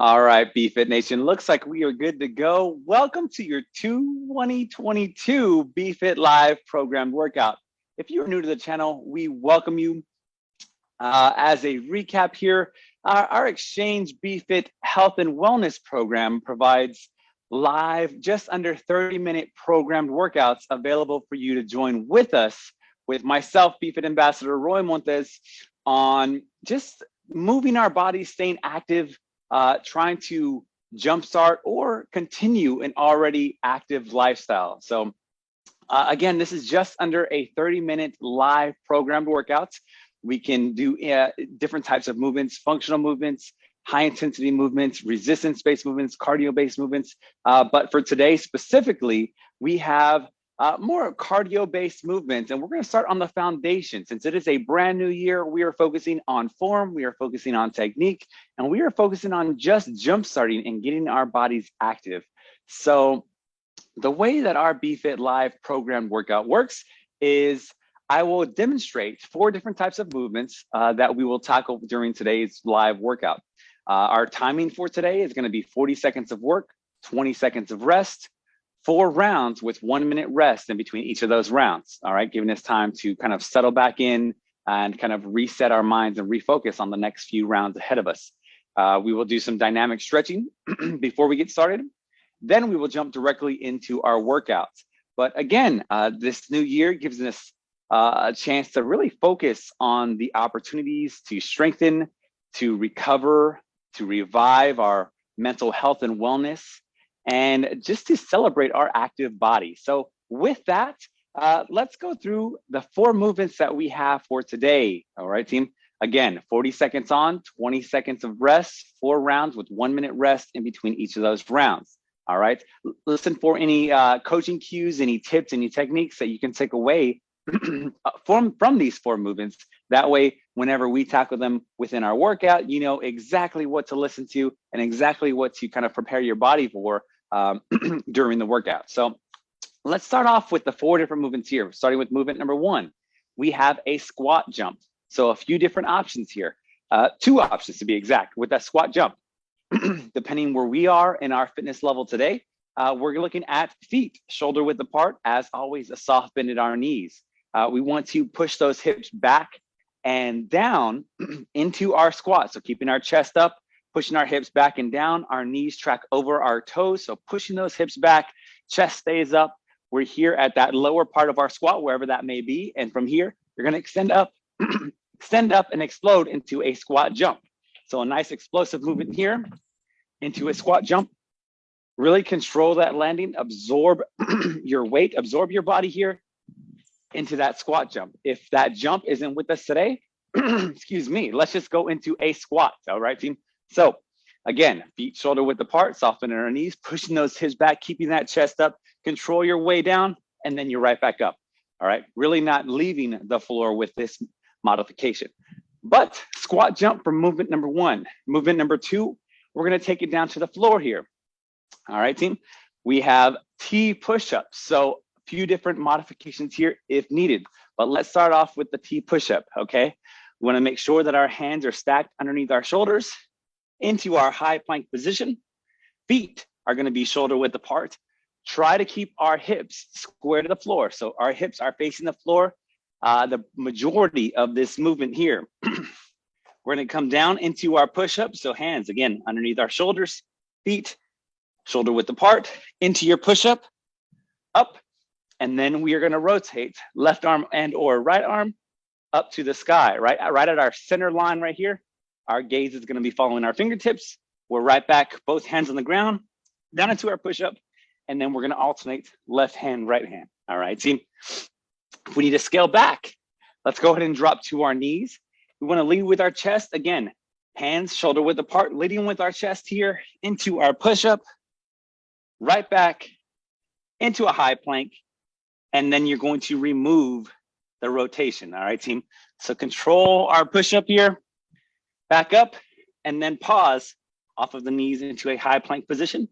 All right, BFit Nation, looks like we are good to go. Welcome to your 2022 BFit Live programmed workout. If you're new to the channel, we welcome you. Uh, as a recap here, our, our Exchange BFit Health and Wellness program provides live, just under 30 minute programmed workouts available for you to join with us, with myself, BFit Ambassador Roy Montes, on just moving our bodies, staying active, uh, trying to jumpstart or continue an already active lifestyle. So uh, again, this is just under a 30 minute live programmed workouts. We can do uh, different types of movements, functional movements, high intensity movements, resistance based movements, cardio based movements. Uh, but for today specifically, we have uh, more cardio-based movements. And we're gonna start on the foundation. Since it is a brand new year, we are focusing on form, we are focusing on technique, and we are focusing on just jump starting and getting our bodies active. So the way that our BFit Live program workout works is I will demonstrate four different types of movements uh, that we will tackle during today's live workout. Uh, our timing for today is gonna be 40 seconds of work, 20 seconds of rest, four rounds with one minute rest in between each of those rounds, all right, giving us time to kind of settle back in and kind of reset our minds and refocus on the next few rounds ahead of us. Uh, we will do some dynamic stretching before we get started. Then we will jump directly into our workouts. But again, uh, this new year gives us uh, a chance to really focus on the opportunities to strengthen, to recover, to revive our mental health and wellness, and just to celebrate our active body. So with that, uh, let's go through the four movements that we have for today. All right, team. Again, 40 seconds on, 20 seconds of rest, four rounds with one minute rest in between each of those rounds. All right. Listen for any uh, coaching cues, any tips, any techniques that you can take away from, from these four movements. That way, whenever we tackle them within our workout, you know exactly what to listen to and exactly what to kind of prepare your body for um, during the workout. So let's start off with the four different movements here. Starting with movement number one, we have a squat jump. So a few different options here, uh, two options to be exact with that squat jump. Depending where we are in our fitness level today, uh, we're looking at feet shoulder width apart. As always, a soft bend at our knees. Uh, we want to push those hips back and down into our squat. So keeping our chest up, pushing our hips back and down, our knees track over our toes. So pushing those hips back, chest stays up. We're here at that lower part of our squat, wherever that may be. And from here, you're gonna extend up, extend up and explode into a squat jump. So a nice explosive movement here into a squat jump. Really control that landing, absorb your weight, absorb your body here into that squat jump. If that jump isn't with us today, excuse me, let's just go into a squat, all right, team? So again, feet shoulder width apart, softening our knees, pushing those hips back, keeping that chest up, control your way down, and then you're right back up. All right, really not leaving the floor with this modification. But squat jump for movement number one. Movement number two, we're gonna take it down to the floor here. All right, team. We have T push-ups. So a few different modifications here if needed. But let's start off with the T push-up, okay? We wanna make sure that our hands are stacked underneath our shoulders into our high plank position. Feet are gonna be shoulder width apart. Try to keep our hips square to the floor. So our hips are facing the floor. Uh, the majority of this movement here. We're gonna come down into our push-up. So hands, again, underneath our shoulders, feet, shoulder width apart, into your push-up, up, and then we are gonna rotate left arm and or right arm up to the sky, right, right at our center line right here. Our gaze is gonna be following our fingertips. We're right back, both hands on the ground, down into our push-up, and then we're gonna alternate left hand, right hand. All right, team. if we need to scale back, let's go ahead and drop to our knees. We wanna lead with our chest, again, hands shoulder width apart, leading with our chest here into our push-up, right back into a high plank, and then you're going to remove the rotation, all right, team? So control our push-up here, back up, and then pause off of the knees into a high plank position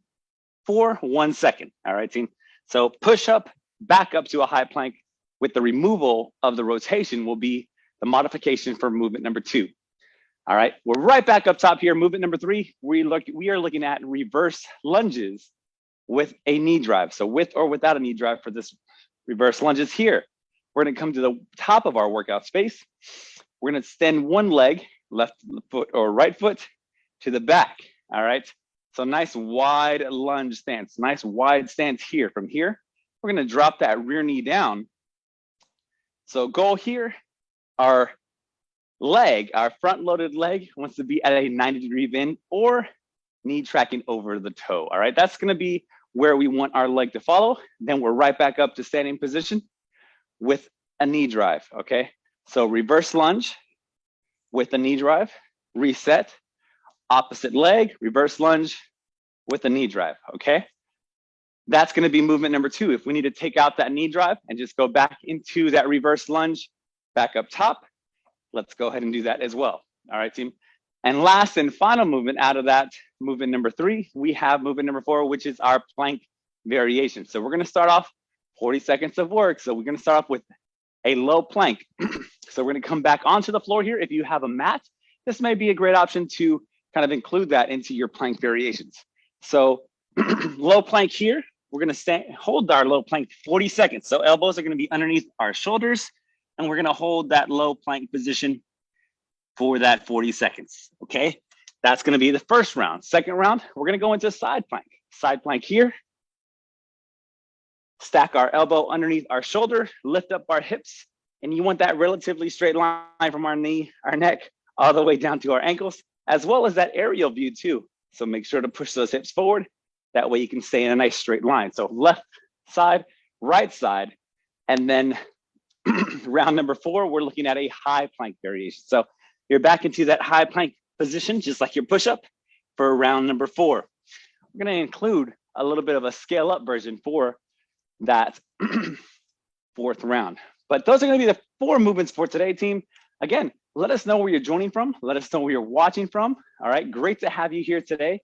for one second. All right, team. So push up, back up to a high plank with the removal of the rotation will be the modification for movement number two. All right, we're right back up top here. Movement number three, we look we are looking at reverse lunges with a knee drive. So with or without a knee drive for this reverse lunges here. We're gonna come to the top of our workout space. We're gonna extend one leg, left foot or right foot to the back, all right? So nice wide lunge stance, nice wide stance here. From here, we're gonna drop that rear knee down. So goal here, our leg, our front loaded leg wants to be at a 90 degree bend or knee tracking over the toe, all right? That's gonna be where we want our leg to follow. Then we're right back up to standing position with a knee drive, okay? So reverse lunge with the knee drive, reset, opposite leg, reverse lunge with the knee drive, okay? That's gonna be movement number two. If we need to take out that knee drive and just go back into that reverse lunge, back up top, let's go ahead and do that as well. All right, team. And last and final movement out of that movement number three, we have movement number four, which is our plank variation. So we're gonna start off 40 seconds of work. So we're gonna start off with a low plank. so we're gonna come back onto the floor here. If you have a mat, this may be a great option to kind of include that into your plank variations. So low plank here, we're gonna stand, hold our low plank 40 seconds. So elbows are gonna be underneath our shoulders and we're gonna hold that low plank position for that 40 seconds, okay? That's gonna be the first round. Second round, we're gonna go into side plank. Side plank here. Stack our elbow underneath our shoulder, lift up our hips, and you want that relatively straight line from our knee, our neck, all the way down to our ankles, as well as that aerial view too. So make sure to push those hips forward. That way you can stay in a nice straight line. So left side, right side, and then round number four, we're looking at a high plank variation. So you're back into that high plank position, just like your push-up for round number four. We're gonna include a little bit of a scale up version for that fourth round. But those are gonna be the four movements for today, team. Again, let us know where you're joining from. Let us know where you're watching from. All right, great to have you here today.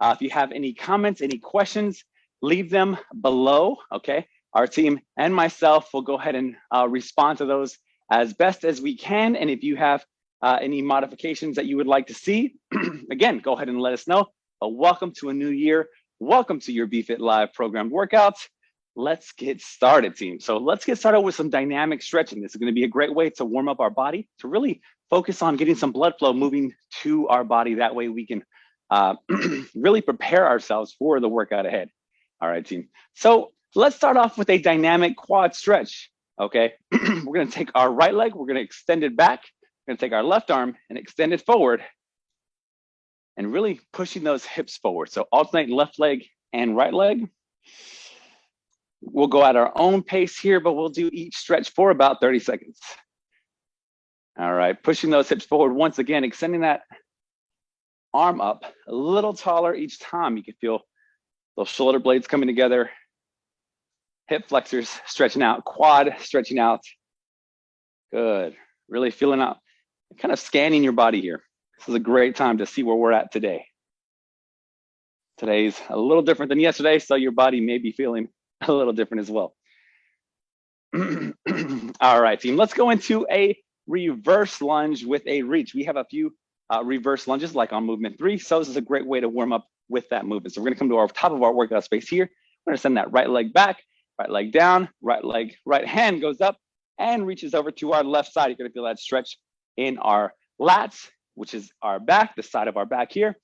Uh, if you have any comments, any questions, leave them below, okay? Our team and myself will go ahead and uh, respond to those as best as we can. And if you have uh, any modifications that you would like to see, again, go ahead and let us know. But welcome to a new year. Welcome to your BFit Live programmed workouts. Let's get started, team. So let's get started with some dynamic stretching. This is gonna be a great way to warm up our body, to really focus on getting some blood flow moving to our body. That way we can uh, really prepare ourselves for the workout ahead. All right, team. So let's start off with a dynamic quad stretch. Okay, we're gonna take our right leg, we're gonna extend it back. We're gonna take our left arm and extend it forward and really pushing those hips forward. So alternate left leg and right leg. We'll go at our own pace here, but we'll do each stretch for about 30 seconds. All right, pushing those hips forward once again, extending that arm up a little taller each time. You can feel those shoulder blades coming together, hip flexors stretching out, quad stretching out. Good, really feeling out, kind of scanning your body here. This is a great time to see where we're at today. Today's a little different than yesterday, so your body may be feeling a little different as well. All right, team, let's go into a reverse lunge with a reach. We have a few uh, reverse lunges like on movement three. So this is a great way to warm up with that movement. So we're gonna come to our top of our workout space here. We're gonna send that right leg back, right leg down, right leg, right hand goes up and reaches over to our left side. You're gonna feel that stretch in our lats, which is our back, the side of our back here.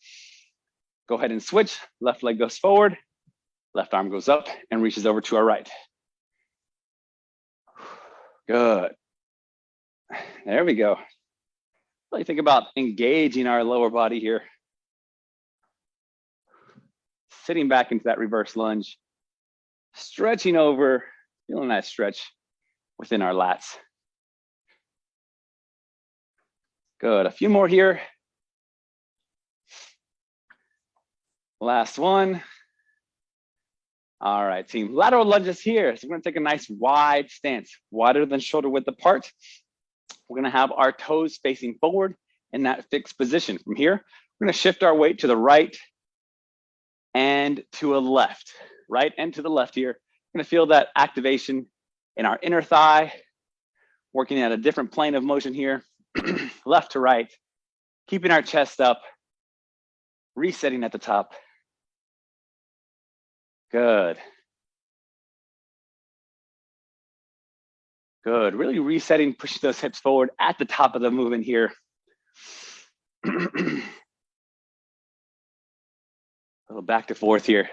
Go ahead and switch. Left leg goes forward, left arm goes up and reaches over to our right. Good. There we go. Really think about engaging our lower body here. Sitting back into that reverse lunge, stretching over, feeling that stretch within our lats. Good, a few more here. Last one. All right, team, lateral lunges here. So we're gonna take a nice wide stance, wider than shoulder width apart. We're gonna have our toes facing forward in that fixed position. From here, we're gonna shift our weight to the right and to a left, right and to the left here. We're gonna feel that activation in our inner thigh, working at a different plane of motion here, left to right, keeping our chest up, resetting at the top. Good. Good, really resetting, pushing those hips forward at the top of the movement here. A little back to forth here.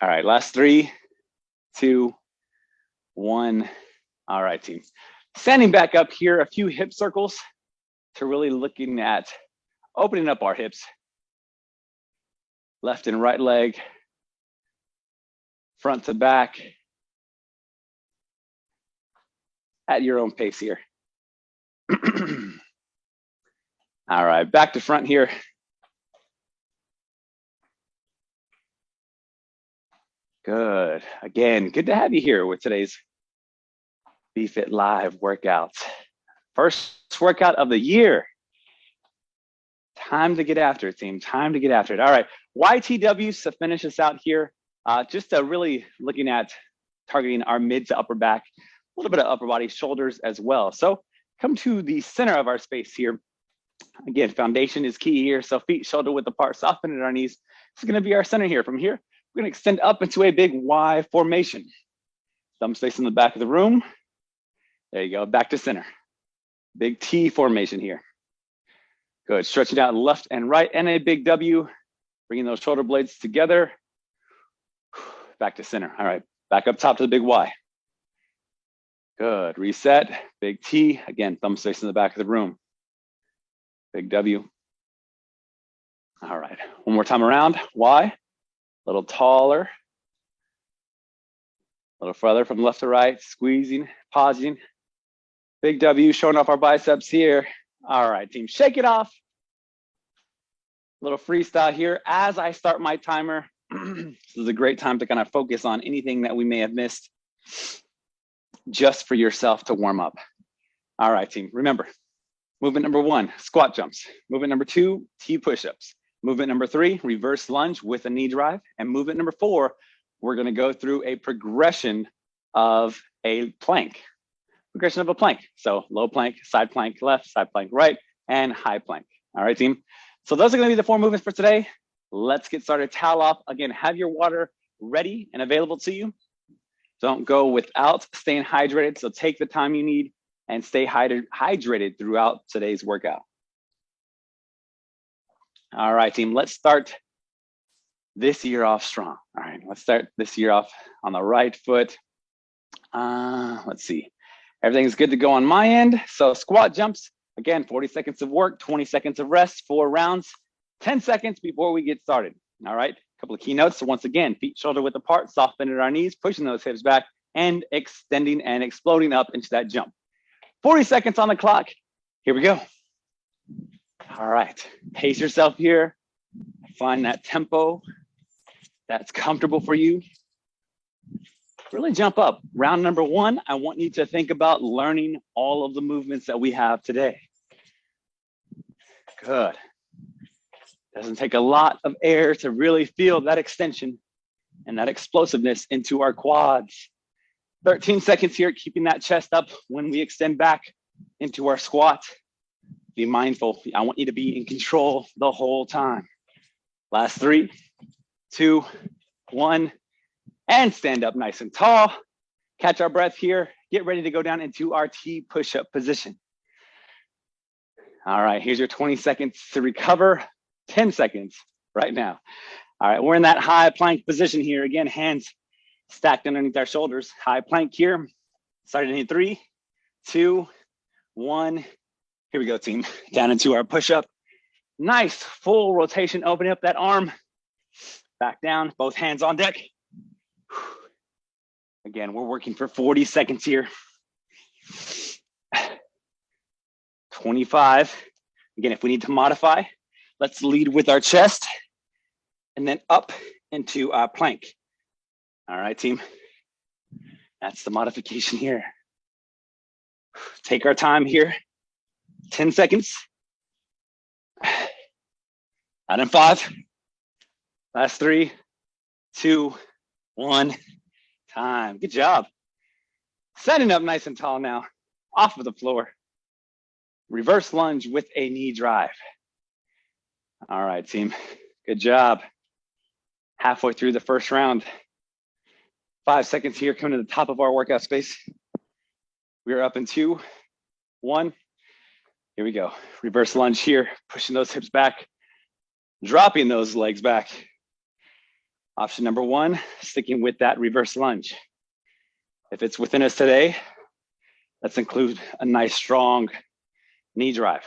All right, last three, two, one. All right, team. Standing back up here, a few hip circles to really looking at opening up our hips. Left and right leg, front to back, at your own pace here. All right, back to front here. Good. Again, good to have you here with today's BFit Live workouts. First workout of the year. Time to get after it, team. Time to get after it. All right, YTWs to finish us out here. Uh, just uh, really looking at targeting our mid to upper back a little bit of upper body, shoulders as well. So come to the center of our space here. Again, foundation is key here. So feet shoulder width apart, soften at our knees. This is gonna be our center here. From here, we're gonna extend up into a big Y formation. Thumbs face in the back of the room. There you go, back to center. Big T formation here. Good, stretching out left and right and a big W, bringing those shoulder blades together. Back to center, all right. Back up top to the big Y. Good, reset, big T. Again, thumb sticks in the back of the room. Big W. All right, one more time around, Y. A little taller. A little further from left to right, squeezing, pausing. Big W, showing off our biceps here. All right, team, shake it off. A little freestyle here. As I start my timer, this is a great time to kind of focus on anything that we may have missed just for yourself to warm up. All right, team, remember, movement number one, squat jumps. Movement number two, T push-ups. Movement number three, reverse lunge with a knee drive. And movement number four, we're gonna go through a progression of a plank, progression of a plank. So low plank, side plank left, side plank right, and high plank. All right, team. So those are gonna be the four movements for today. Let's get started. Towel off. Again, have your water ready and available to you. Don't go without staying hydrated. So take the time you need and stay hydrated throughout today's workout. All right, team, let's start this year off strong. All right, let's start this year off on the right foot. Uh, let's see. Everything's good to go on my end. So squat jumps, again, 40 seconds of work, 20 seconds of rest, four rounds, 10 seconds before we get started. All right, a couple of keynotes. So once again, feet shoulder width apart, soft bend at our knees, pushing those hips back and extending and exploding up into that jump. 40 seconds on the clock. Here we go. All right, pace yourself here. Find that tempo that's comfortable for you. Really jump up. Round number one, I want you to think about learning all of the movements that we have today. Good. Doesn't take a lot of air to really feel that extension and that explosiveness into our quads. 13 seconds here, keeping that chest up when we extend back into our squat. Be mindful. I want you to be in control the whole time. Last three, two, one, and stand up nice and tall. Catch our breath here. Get ready to go down into our T push-up position. All right, here's your 20 seconds to recover. 10 seconds right now. All right, we're in that high plank position here. Again, hands stacked underneath our shoulders. High plank here. Starting in three, two, one. Here we go, team. Down into our push-up. Nice full rotation, opening up that arm. Back down, both hands on deck. Again, we're working for 40 seconds here. 25. Again, if we need to modify, Let's lead with our chest and then up into our plank. All right, team. That's the modification here. Take our time here. 10 seconds. Out in five. Last three, two, one. Time. Good job. Standing up nice and tall now, off of the floor. reverse lunge with a knee drive. All right, team, good job. Halfway through the first round. Five seconds here, coming to the top of our workout space. We are up in two, one. Here we go. Reverse lunge here, pushing those hips back, dropping those legs back. Option number one, sticking with that reverse lunge. If it's within us today, let's include a nice strong knee drive.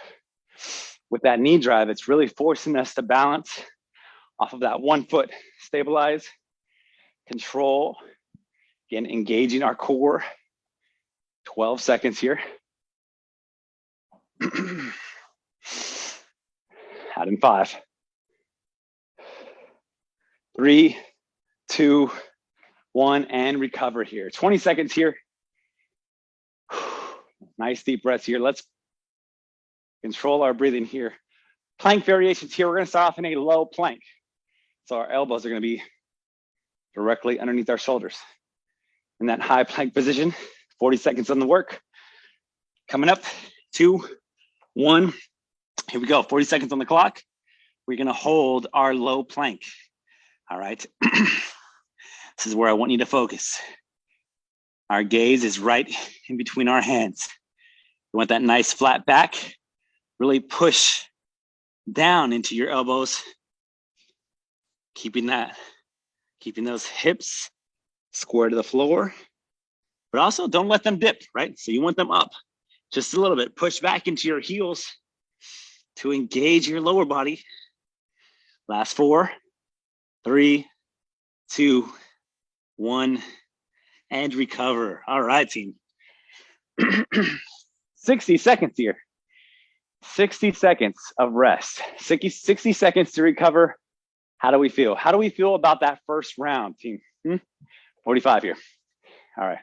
With that knee drive, it's really forcing us to balance off of that one foot, stabilize, control, again, engaging our core. 12 seconds here. Out in five, three, two, one, and recover here. 20 seconds here. Nice deep breaths here. Let's control our breathing here. Plank variations here. We're gonna start off in a low plank. So our elbows are gonna be directly underneath our shoulders. In that high plank position, 40 seconds on the work. Coming up, two, one. Here we go, 40 seconds on the clock. We're gonna hold our low plank. All right. this is where I want you to focus. Our gaze is right in between our hands. We want that nice flat back. Really push down into your elbows. Keeping that, keeping those hips square to the floor, but also don't let them dip, right? So you want them up just a little bit. Push back into your heels to engage your lower body. Last four, three, two, one, and recover. All right, team. 60 seconds here. 60 seconds of rest, 60, 60 seconds to recover. How do we feel? How do we feel about that first round, team? Hmm? 45 here. All right.